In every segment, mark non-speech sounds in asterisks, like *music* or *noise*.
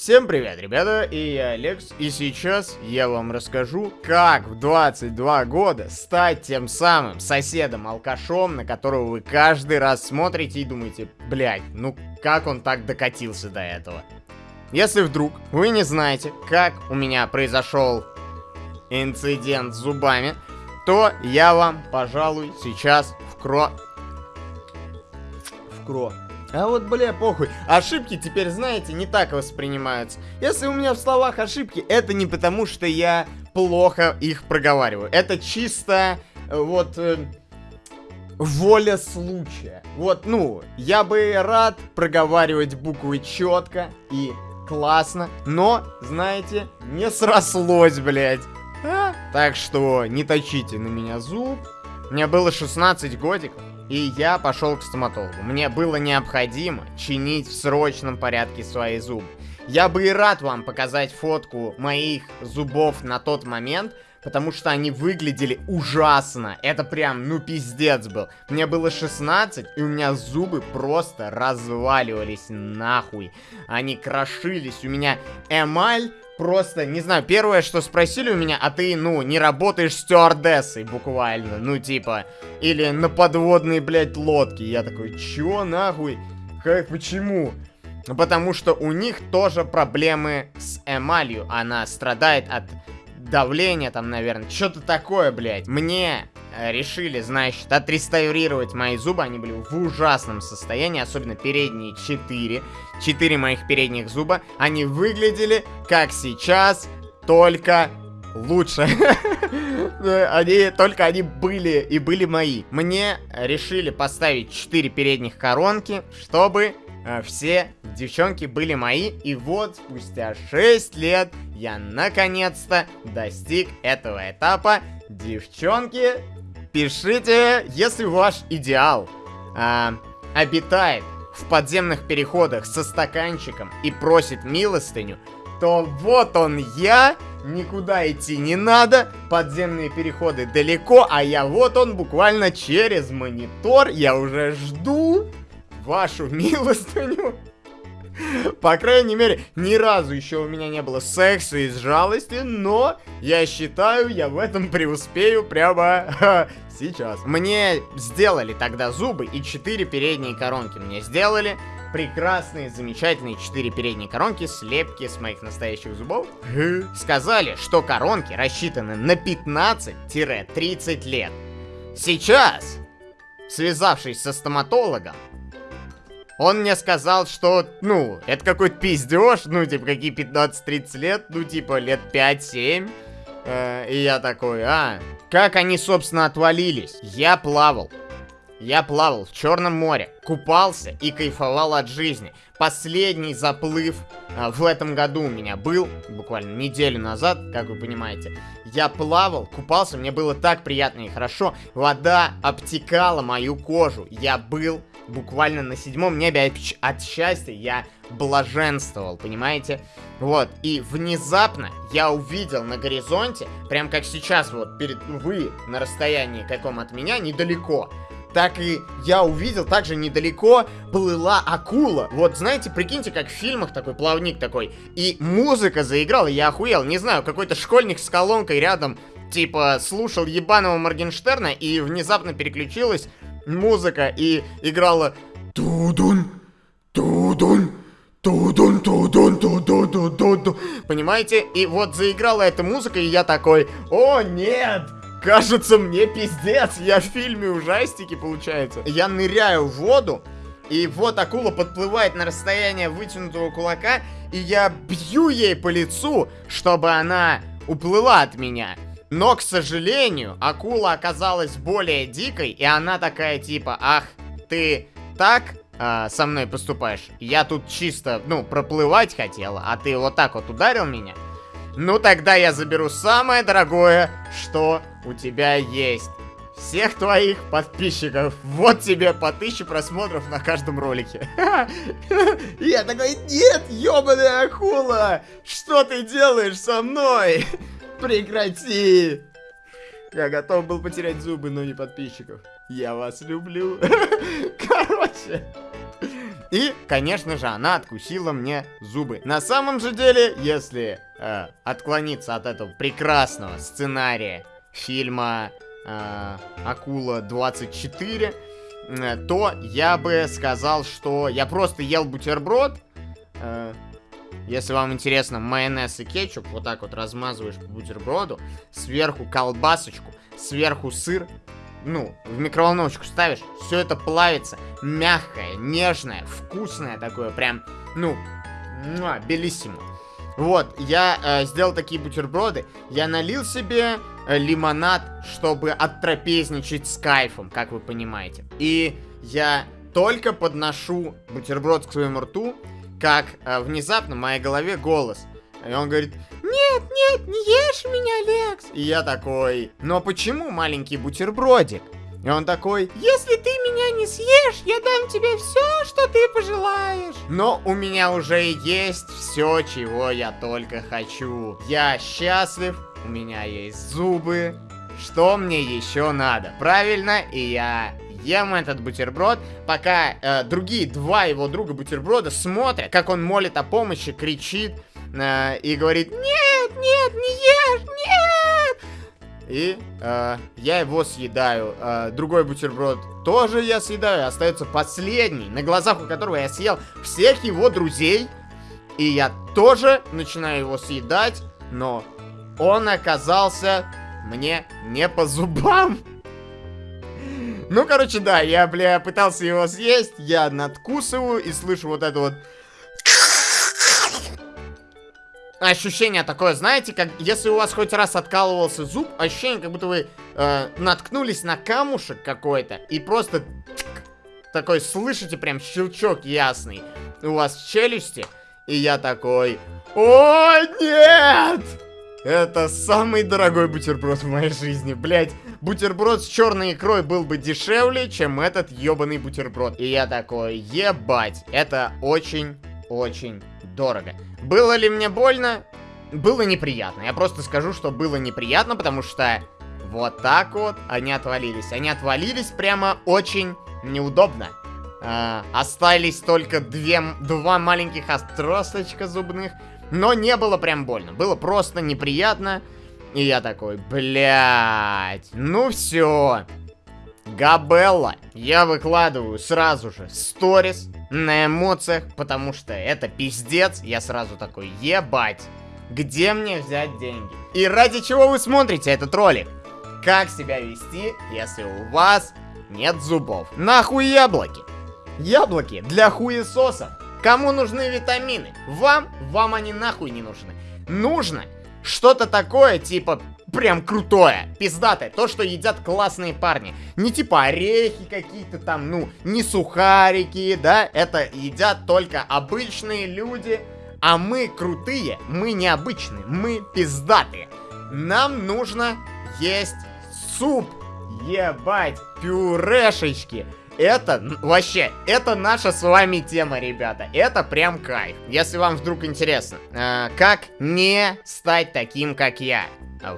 Всем привет, ребята, и я Алекс, и сейчас я вам расскажу, как в 22 года стать тем самым соседом-алкашом, на которого вы каждый раз смотрите и думаете, блядь, ну как он так докатился до этого. Если вдруг вы не знаете, как у меня произошел инцидент с зубами, то я вам, пожалуй, сейчас вкро... Вкро... А вот, бля, похуй. Ошибки теперь, знаете, не так воспринимаются. Если у меня в словах ошибки, это не потому, что я плохо их проговариваю. Это чисто, э, вот, э, воля случая. Вот, ну, я бы рад проговаривать буквы четко и классно, но, знаете, не срослось, блядь. А? Так что не точите на меня зуб. Мне было 16 годиков. И я пошел к стоматологу. Мне было необходимо чинить в срочном порядке свои зубы. Я бы и рад вам показать фотку моих зубов на тот момент, потому что они выглядели ужасно. Это прям, ну, пиздец был. Мне было 16, и у меня зубы просто разваливались нахуй. Они крошились. У меня эмаль просто, не знаю, первое, что спросили у меня, а ты, ну, не работаешь стюардессой буквально, ну, типа, или на подводной, блядь, лодке. Я такой, чё, нахуй? Как, почему? Потому что у них тоже проблемы с эмалью. Она страдает от давления там, наверное. Что-то такое, блядь. Мне решили, значит, отреставрировать мои зубы. Они были в ужасном состоянии, особенно передние четыре. Четыре моих передних зуба. Они выглядели, как сейчас, только лучше. *laughs* они, только они были и были мои. Мне решили поставить 4 передних коронки, чтобы э, все девчонки были мои. И вот спустя 6 лет я наконец-то достиг этого этапа. Девчонки, Пишите, если ваш идеал а, обитает в подземных переходах со стаканчиком и просит милостыню, то вот он я, никуда идти не надо, подземные переходы далеко, а я вот он буквально через монитор, я уже жду вашу *laughs* милостыню. По крайней мере, ни разу еще у меня не было секса из жалости, но я считаю, я в этом преуспею прямо *laughs* сейчас. Мне сделали тогда зубы и 4 передние коронки мне сделали. Прекрасные, замечательные 4 передние коронки, слепки с моих настоящих зубов. Сказали, что коронки рассчитаны на 15-30 лет. Сейчас, связавшись со стоматологом, он мне сказал, что, ну, это какой-то пиздеж, ну, типа, какие 15-30 лет, ну, типа, лет 5-7. Э, и я такой, а, как они, собственно, отвалились? Я плавал. Я плавал в Черном море, купался и кайфовал от жизни. Последний заплыв а, в этом году у меня был, буквально неделю назад, как вы понимаете. Я плавал, купался, мне было так приятно и хорошо. Вода обтекала мою кожу. Я был буквально на седьмом небе от счастья. Я блаженствовал, понимаете? Вот, и внезапно я увидел на горизонте, прям как сейчас, вот, перед вы на расстоянии каком от меня, недалеко, так и я увидел, также недалеко плыла акула. Вот, знаете, прикиньте, как в фильмах такой плавник такой. И музыка заиграла, я охуел. Не знаю, какой-то школьник с колонкой рядом, типа, слушал ебаного Моргенштерна, и внезапно переключилась музыка, и играла Тудун, Тудун, Тудун, тудун, тудун, тудун, Понимаете? И вот заиграла эта музыка, и я такой, о нет! Кажется, мне пиздец, я в фильме ужастики, получается. Я ныряю в воду, и вот акула подплывает на расстояние вытянутого кулака, и я бью ей по лицу, чтобы она уплыла от меня. Но, к сожалению, акула оказалась более дикой, и она такая типа, ах, ты так э, со мной поступаешь? Я тут чисто, ну, проплывать хотела, а ты вот так вот ударил меня? Ну, тогда я заберу самое дорогое, что у тебя есть. Всех твоих подписчиков. Вот тебе по тысяче просмотров на каждом ролике. *laughs* Я такой, нет, ёбаная акула! Что ты делаешь со мной? Прекрати! Я готов был потерять зубы, но не подписчиков. Я вас люблю. *laughs* Короче, И, конечно же, она откусила мне зубы. На самом же деле, если э, отклониться от этого прекрасного сценария фильма э, Акула 24, э, то я бы сказал, что я просто ел бутерброд. Э, если вам интересно, майонез и кетчуп вот так вот размазываешь по бутерброду, сверху колбасочку, сверху сыр, ну, в микроволновочку ставишь, все это плавится, мягкое, нежное, вкусное такое, прям, ну, белиссимо. Вот, я э, сделал такие бутерброды, я налил себе э, лимонад, чтобы оттрапезничать с кайфом, как вы понимаете. И я только подношу бутерброд к своему рту, как э, внезапно в моей голове голос. И он говорит, нет, нет, не ешь меня, Лекс. И я такой, но почему маленький бутербродик? И он такой, если ты меня не съешь, я дам тебе все, что ты пожелаешь. Но у меня уже есть все, чего я только хочу. Я счастлив, у меня есть зубы. Что мне еще надо? Правильно, и я ем этот бутерброд, пока э, другие два его друга бутерброда смотрят, как он молит о помощи, кричит э, и говорит «Нет, нет, не ешь, нет!» И э, я его съедаю. Э, другой бутерброд тоже я съедаю. Остается последний, на глазах у которого я съел всех его друзей. И я тоже начинаю его съедать, но он оказался мне не по зубам. Ну, короче, да, я, бля, пытался его съесть, я надкусываю и слышу вот это вот... Ощущение такое, знаете, как если у вас хоть раз откалывался зуб, ощущение, как будто вы э, наткнулись на камушек какой-то и просто такой слышите прям щелчок ясный у вас в челюсти, и я такой, о нет! Это самый дорогой бутерброд в моей жизни, блять. Бутерброд с черной икрой был бы дешевле, чем этот ебаный бутерброд. И я такой, ебать, это очень-очень дорого. Было ли мне больно? Было неприятно. Я просто скажу, что было неприятно, потому что вот так вот они отвалились. Они отвалились прямо очень неудобно. А, остались только две, два маленьких отросточка зубных. Но не было прям больно. Было просто неприятно. И я такой, блядь, ну все. Габелла. Я выкладываю сразу же сторис на эмоциях, потому что это пиздец. Я сразу такой, ебать, где мне взять деньги? И ради чего вы смотрите этот ролик? Как себя вести, если у вас нет зубов? Нахуй яблоки? Яблоки для хуесосов. Кому нужны витамины? Вам? Вам они нахуй не нужны. Нужно что-то такое, типа, прям крутое, пиздатое, то, что едят классные парни. Не типа орехи какие-то там, ну, не сухарики, да, это едят только обычные люди, а мы крутые, мы необычные, мы пиздатые. Нам нужно есть суп, ебать, пюрешечки, это вообще, это наша с вами тема, ребята. Это прям кайф. Если вам вдруг интересно, э, как не стать таким, как я.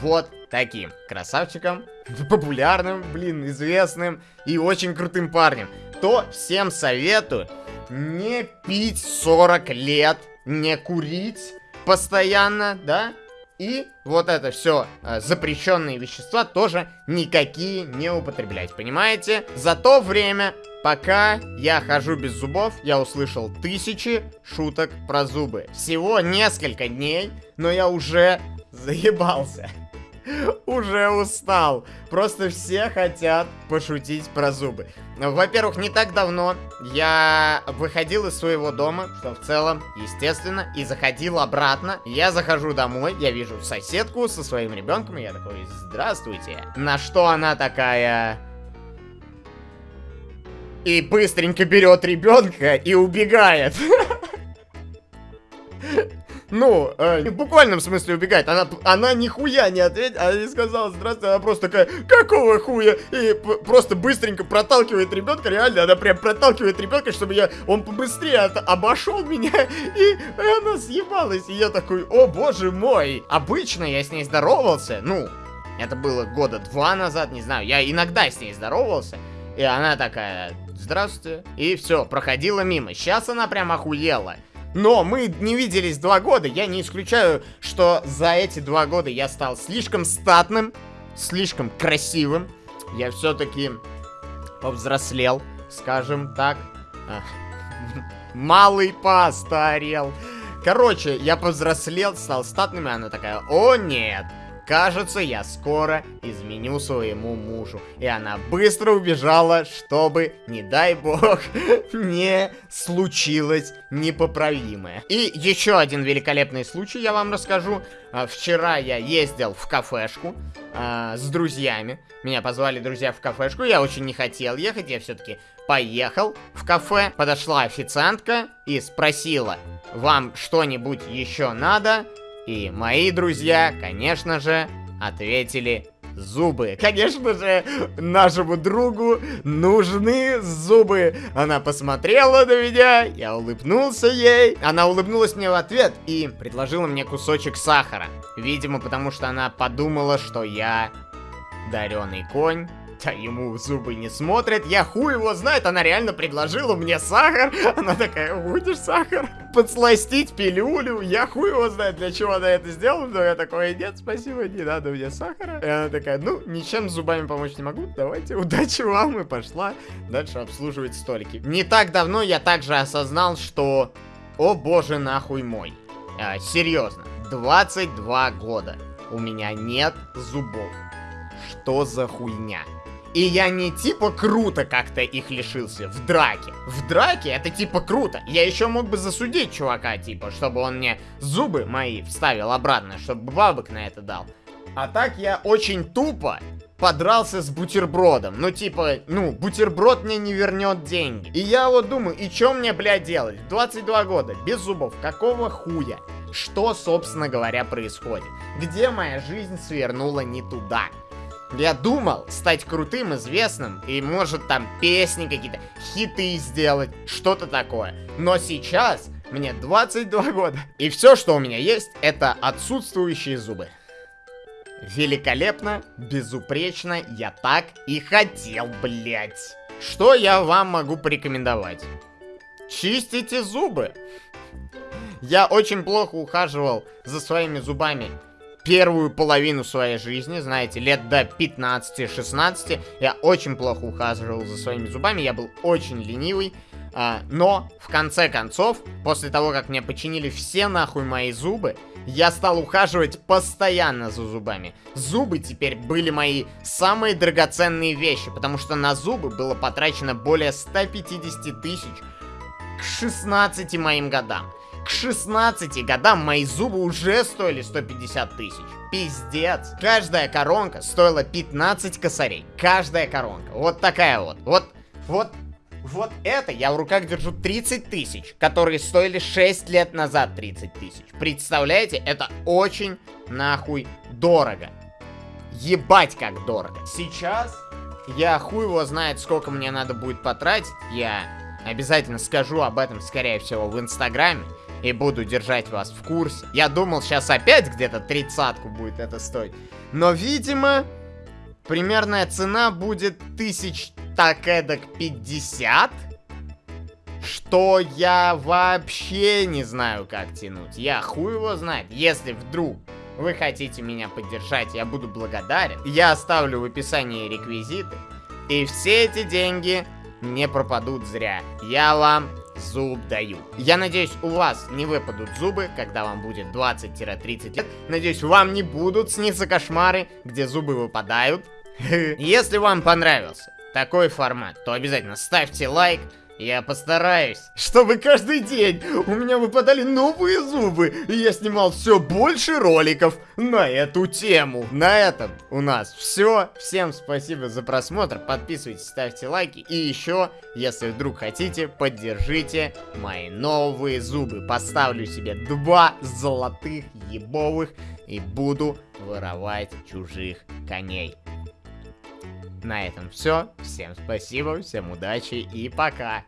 Вот таким красавчиком, *laughs* популярным, блин, известным и очень крутым парнем, то всем советую не пить 40 лет, не курить постоянно, да, и вот это все э, запрещенные вещества тоже никакие не употреблять, понимаете? За то время, пока я хожу без зубов, я услышал тысячи шуток про зубы. Всего несколько дней, но я уже заебался. Уже устал. Просто все хотят пошутить про зубы. Во-первых, не так давно я выходил из своего дома, что в целом, естественно, и заходил обратно. Я захожу домой, я вижу соседку со своим ребенком, и я такой, здравствуйте. На что она такая... И быстренько берет ребенка и убегает. *laughs* Ну, э, в буквальном смысле убегает. Она, она нихуя не ответила, она не сказала здравствуйте, она просто такая, какого хуя? И просто быстренько проталкивает ребенка, реально, она прям проталкивает ребенка, чтобы я, он побыстрее от, обошел меня, *laughs* и она съебалась, и я такой, о боже мой. Обычно я с ней здоровался, ну, это было года два назад, не знаю, я иногда с ней здоровался, и она такая, здравствуйте. И все, проходила мимо. Сейчас она прям охуела. Но мы не виделись два года. Я не исключаю, что за эти два года я стал слишком статным, слишком красивым. Я все-таки повзрослел, скажем так. *laughs* Малый постарел. Короче, я повзрослел, стал статным, и она такая, о нет, Кажется, я скоро изменю своему мужу. И она быстро убежала, чтобы, не дай бог, *laughs* не случилось непоправимое. И еще один великолепный случай я вам расскажу. А, вчера я ездил в кафешку а, с друзьями. Меня позвали друзья в кафешку. Я очень не хотел ехать, я все-таки поехал в кафе. Подошла официантка и спросила, вам что-нибудь еще надо? И мои друзья, конечно же, ответили зубы. Конечно же, нашему другу нужны зубы. Она посмотрела на меня, я улыбнулся ей. Она улыбнулась мне в ответ и предложила мне кусочек сахара. Видимо, потому что она подумала, что я дареный конь а ему зубы не смотрит. Я хуй его знает, она реально предложила мне сахар. *laughs* Она такая, будешь сахар? Подсластить пилюлю. Я хуй его знает, для чего она это сделала. Но я такой, нет, спасибо, не надо мне сахара. И она такая, ну, ничем зубами помочь не могу. Давайте, *laughs* удачи вам. И пошла дальше обслуживать столики. Не так давно я также осознал, что... О боже, нахуй мой. А, серьезно, 22 года. У меня нет зубов. Что за хуйня? И я не типа круто как-то их лишился в драке. В драке это типа круто. Я еще мог бы засудить чувака, типа, чтобы он мне зубы мои вставил обратно, чтобы бабок на это дал. А так я очень тупо подрался с бутербродом. Ну, типа, ну, бутерброд мне не вернет деньги. И я вот думаю, и что мне, блядь, делать? 22 года, без зубов, какого хуя? Что, собственно говоря, происходит? Где моя жизнь свернула не туда? Я думал стать крутым, известным, и может там песни какие-то, хиты сделать, что-то такое. Но сейчас мне 22 года, и все, что у меня есть, это отсутствующие зубы. Великолепно, безупречно, я так и хотел, блять. Что я вам могу порекомендовать? Чистите зубы. Я очень плохо ухаживал за своими зубами первую половину своей жизни, знаете, лет до 15-16, я очень плохо ухаживал за своими зубами, я был очень ленивый, а, но, в конце концов, после того, как мне починили все нахуй мои зубы, я стал ухаживать постоянно за зубами. Зубы теперь были мои самые драгоценные вещи, потому что на зубы было потрачено более 150 тысяч к 16 моим годам. К 16 годам мои зубы уже стоили 150 тысяч. Пиздец. Каждая коронка стоила 15 косарей. Каждая коронка. Вот такая вот. Вот, вот, вот это я в руках держу 30 тысяч, которые стоили 6 лет назад 30 тысяч. Представляете? Это очень нахуй дорого. Ебать как дорого. Сейчас я хуй его знает, сколько мне надо будет потратить. Я обязательно скажу об этом, скорее всего, в Инстаграме и буду держать вас в курсе. Я думал, сейчас опять где-то тридцатку будет это стоить. Но, видимо, примерная цена будет тысяч так эдак 50. Что я вообще не знаю, как тянуть. Я хуй его знает. Если вдруг вы хотите меня поддержать, я буду благодарен. Я оставлю в описании реквизиты. И все эти деньги не пропадут зря. Я вам зуб даю. Я надеюсь, у вас не выпадут зубы, когда вам будет 20-30 лет. Надеюсь, вам не будут сниться кошмары, где зубы выпадают. *laughs* Если вам понравился такой формат, то обязательно ставьте лайк, я постараюсь, чтобы каждый день у меня выпадали новые зубы, и я снимал все больше роликов на эту тему. На этом у нас все. Всем спасибо за просмотр, подписывайтесь, ставьте лайки, и еще, если вдруг хотите, поддержите мои новые зубы. Поставлю себе два золотых ебовых и буду воровать чужих коней. На этом все. Всем спасибо, всем удачи и пока.